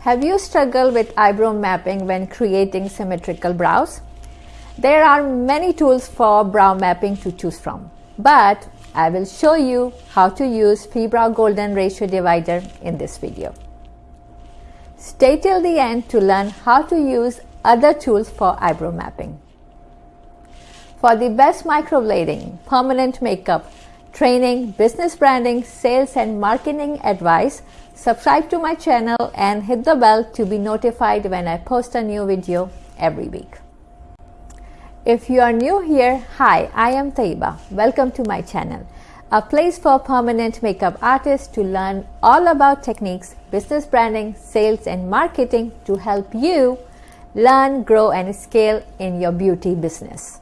Have you struggled with eyebrow mapping when creating symmetrical brows? There are many tools for brow mapping to choose from, but I will show you how to use Phibrow Golden Ratio Divider in this video. Stay till the end to learn how to use other tools for eyebrow mapping. For the best microblading, permanent makeup, training, business branding, sales and marketing advice, subscribe to my channel and hit the bell to be notified when I post a new video every week. If you are new here, hi, I am Taiba. Welcome to my channel, a place for permanent makeup artists to learn all about techniques, business branding, sales and marketing to help you learn, grow and scale in your beauty business.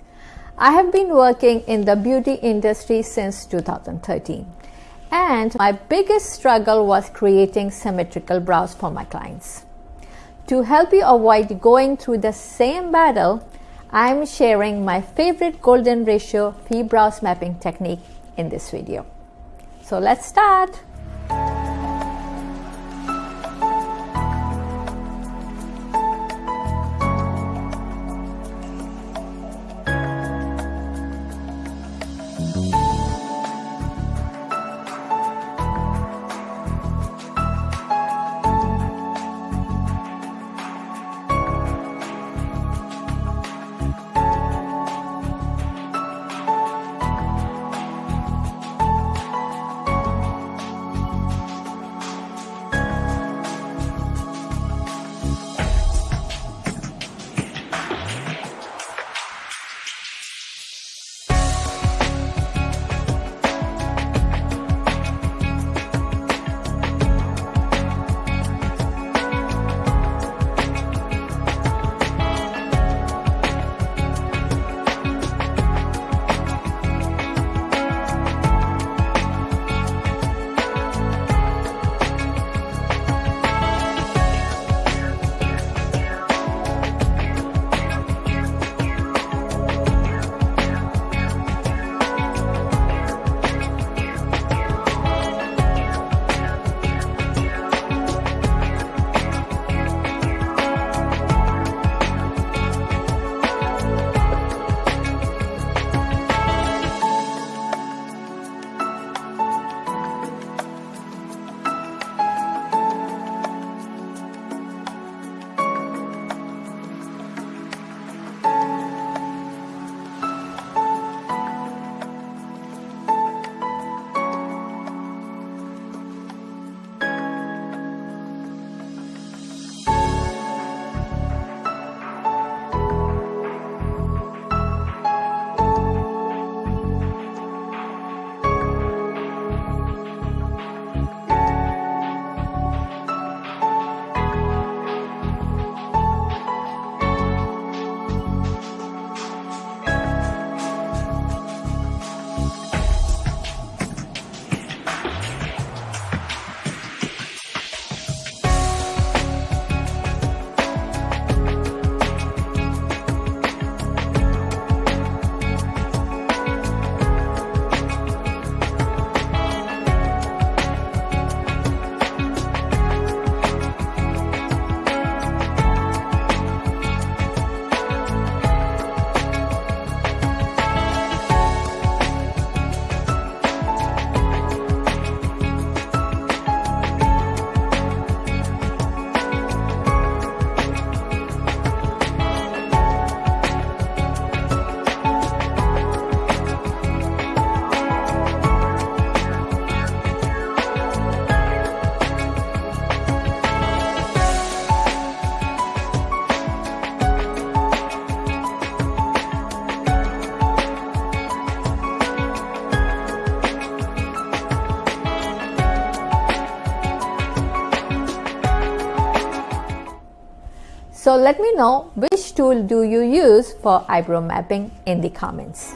I have been working in the beauty industry since 2013 and my biggest struggle was creating symmetrical brows for my clients. To help you avoid going through the same battle, I'm sharing my favorite golden ratio Phibrows mapping technique in this video. So let's start. So let me know which tool do you use for eyebrow mapping in the comments.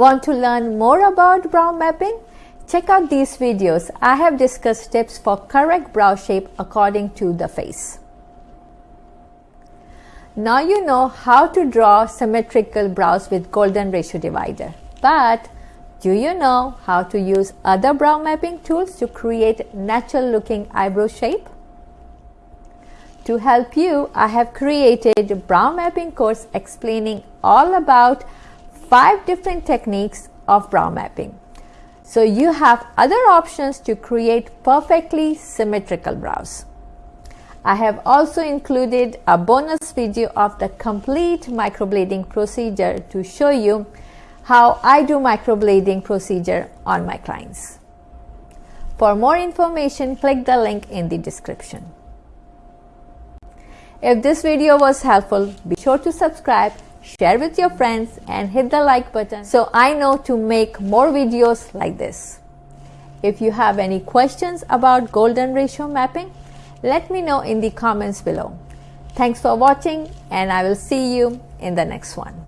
Want to learn more about brow mapping? Check out these videos. I have discussed tips for correct brow shape according to the face. Now you know how to draw symmetrical brows with golden ratio divider. But do you know how to use other brow mapping tools to create natural looking eyebrow shape? To help you, I have created a brow mapping course explaining all about five different techniques of brow mapping. So you have other options to create perfectly symmetrical brows. I have also included a bonus video of the complete microblading procedure to show you how I do microblading procedure on my clients. For more information, click the link in the description. If this video was helpful, be sure to subscribe share with your friends and hit the like button so I know to make more videos like this. If you have any questions about golden ratio mapping, let me know in the comments below. Thanks for watching and I will see you in the next one.